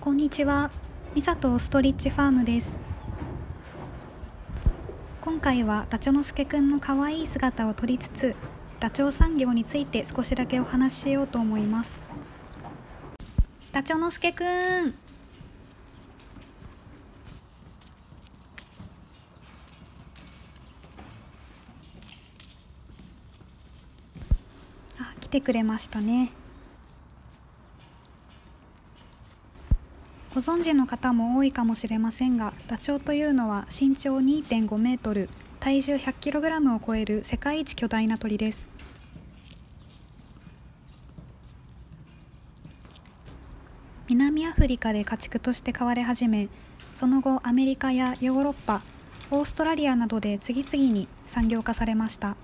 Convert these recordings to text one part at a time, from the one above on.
こんにちは、ミサトストリッチファームです。今回はダチョウのすけくんの可愛い姿を撮りつつ、ダチョウ産業について少しだけお話ししようと思います。ダチョウのすけくん。あ、来てくれましたね。ご存知の方も多いかもしれませんがダチョウというのは身長2.5メートル体重 100kg を超える世界一巨大な鳥です。南アフリカで家畜として飼われ始めその後アメリカやヨーロッパオーストラリアなどで次々に産業化されました。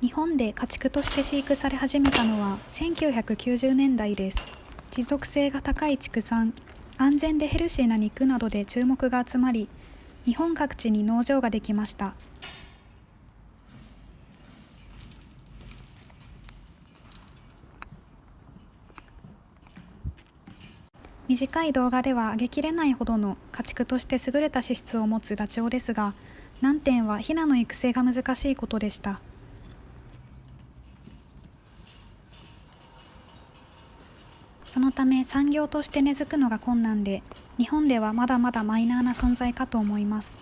日本で家畜として飼育され始めたのは1990年代です。持続性が高い畜産安全でヘルシーな肉などで注目が集まり日本各地に農場ができました。短い動画では上げきれないほどの家畜として優れた資質を持つダチョウですが難点はヒナの育成が難しいことでした。そのため産業として根付くのが困難で日本ではまだまだマイナーな存在かと思います。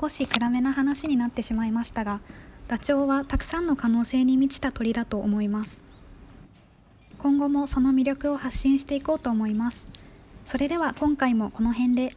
少し暗めな話になってしまいましたがダチョウはたくさんの可能性に満ちた鳥だと思います。今後もその魅力を発信していこうと思います。それでは今回もこの辺で。